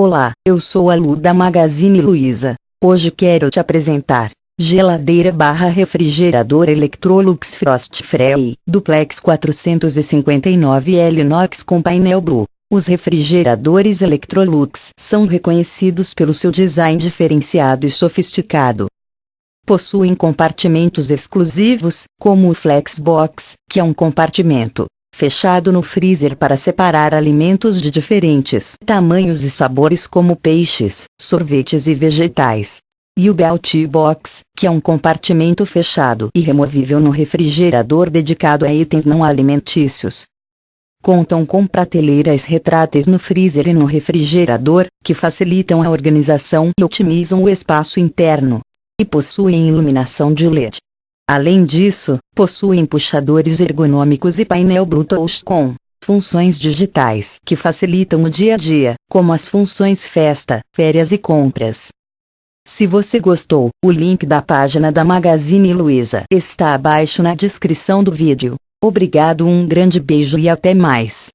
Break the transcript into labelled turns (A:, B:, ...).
A: Olá, eu sou a Lu da Magazine Luiza. Hoje quero te apresentar geladeira barra refrigerador Electrolux Frost Free, duplex 459L inox com painel Blue. Os refrigeradores Electrolux são reconhecidos pelo seu design diferenciado e sofisticado. Possuem compartimentos exclusivos, como o Flexbox, que é um compartimento fechado no freezer para separar alimentos de diferentes tamanhos e sabores como peixes, sorvetes e vegetais. E o Belt Box, que é um compartimento fechado e removível no refrigerador dedicado a itens não alimentícios. Contam com prateleiras retráteis no freezer e no refrigerador, que facilitam a organização e otimizam o espaço interno. E possuem iluminação de LED. Além disso, possuem puxadores ergonômicos e painel Bluetooth com funções digitais que facilitam o dia a dia, como as funções festa, férias e compras. Se você gostou, o link da página da Magazine Luiza está abaixo na descrição do vídeo. Obrigado, um grande beijo e até mais.